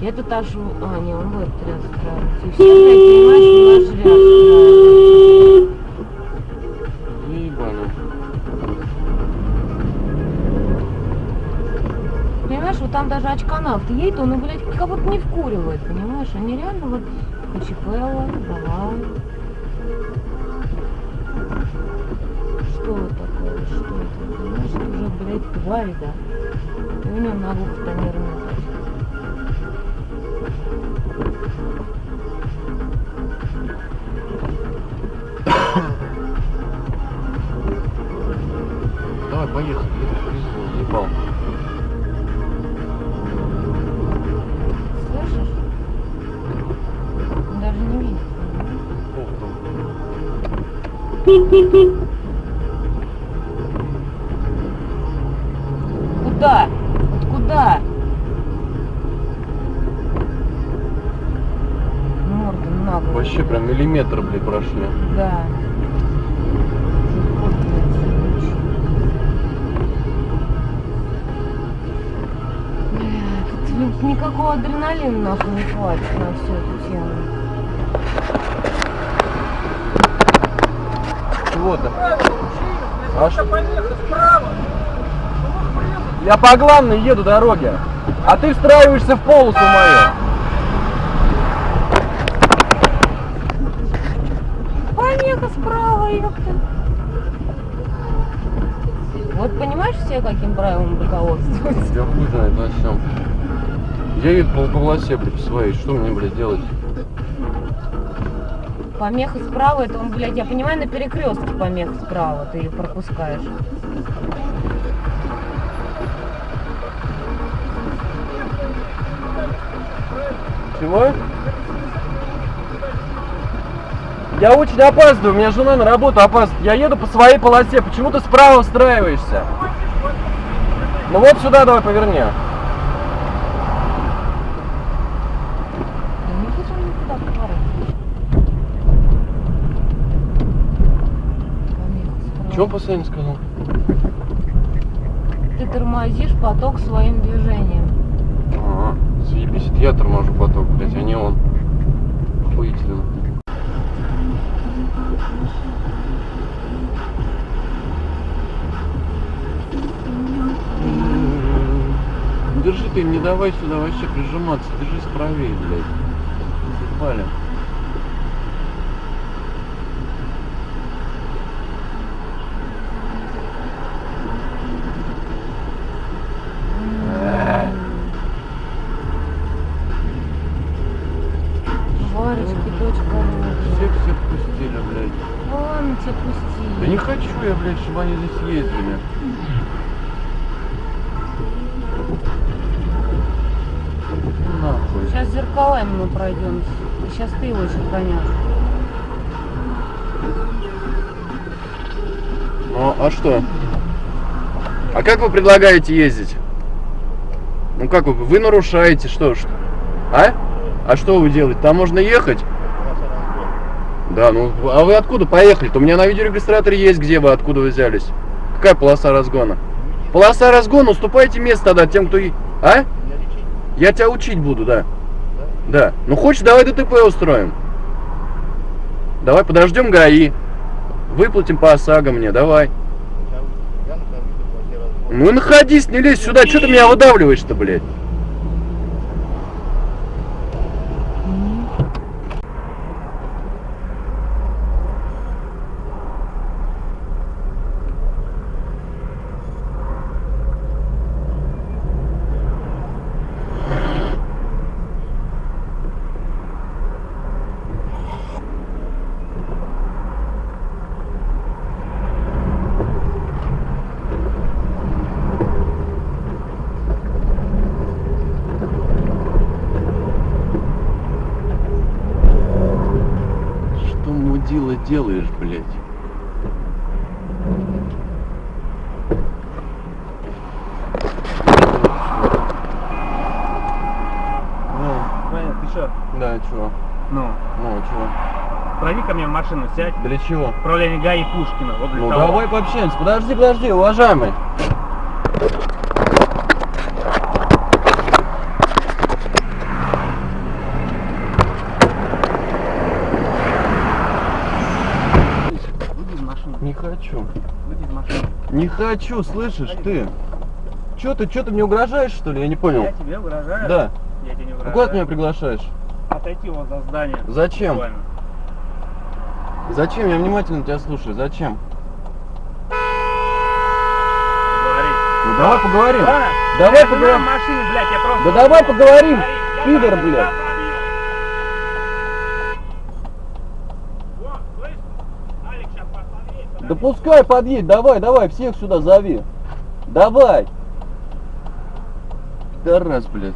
Я тут аж... А, не, он этот ряд устраивается. И все, блядь, понимаешь, ряд устраивается. Ебано. Понимаешь, вот там даже очканавт едет, он, блядь, как будто не вкуривает, понимаешь? Они реально вот Кучепелла, давай. Что это такое? Что это? Понимаешь, это уже, блядь, тварь, да? И у него на двух тонированная Куда? Куда? Морда нагло. Вообще прям миллиметр, блядь, прошли. Да. Никакого адреналина нахуй не хватит на всю эту тему. Чего-то. А что? Я по главной еду дороге, а ты встраиваешься в полосу мою. Помеха справа, ёпта. Вот понимаешь все, каким правилам руководствуются? Я хуй знает на всем. Я еду по полосе, блядь, своей. Что мне, блядь, делать? Помеха справа, это он, блядь, я понимаю, на перекрестке помеха справа, ты ее пропускаешь. Чего? Я очень опаздываю, у меня жена на работу опаздывает. Я еду по своей полосе, почему ты справа устраиваешься? Ну вот сюда давай поверни. Да не хочет он никуда поворачивать. Он последний сказал? Ты тормозишь поток своим движением. Ага, заебись, я торможу поток, блядь, а не он. Охуительно. Держи ты, не давай сюда вообще прижиматься, держись правее, блядь. Заебали. Варечки, дочка. Всех всех пустили, блядь. Ну ладно, тебя пусти. Да не хочу я, блядь, чтобы они здесь ездили. Ну Нахуй. Сейчас зеркалами мы пройдем. Сейчас ты его еще гонят. Ну, а что? А как вы предлагаете ездить? Ну как вы? Вы нарушаете, что ж? А? А что вы делаете? Там можно ехать? Да, ну, а вы откуда поехали-то? У меня на видеорегистраторе есть, где вы, откуда вы взялись. Какая полоса разгона? Полоса разгона, уступайте место тогда тем, кто... А? Я тебя учить буду, да. Да. Ну хочешь, давай ДТП устроим. Давай подождем ГАИ. Выплатим по ОСАГО мне, давай. Ну и находись, не лезь сюда, что ты меня выдавливаешь-то, блядь? Мудила делаешь, блядь? Ну, что? да, чего? Ну, Ну, чего? прови ко мне в машину, сядь. Для чего? Управление ГАИ Пушкина. Вот для Ну того. давай пообщаемся. Подожди, подожди, уважаемый. Хочу. Не хочу, слышишь ты? Чё ты, чё ты мне угрожаешь, что ли? Я не понял. Я тебе угрожаю? Да. Я тебе не А угрожаю. куда ты меня приглашаешь? Отойти вот за здание. Зачем? Буквально. Зачем? Я внимательно тебя слушаю. Зачем? Говори. Ну давай поговорим. Да. Давай поговорим. в машине, блядь, я просто... Да давай поговорим, пидор, блядь. Да пускай подъедет, давай, давай, всех сюда зови. Давай. Да раз, блядь.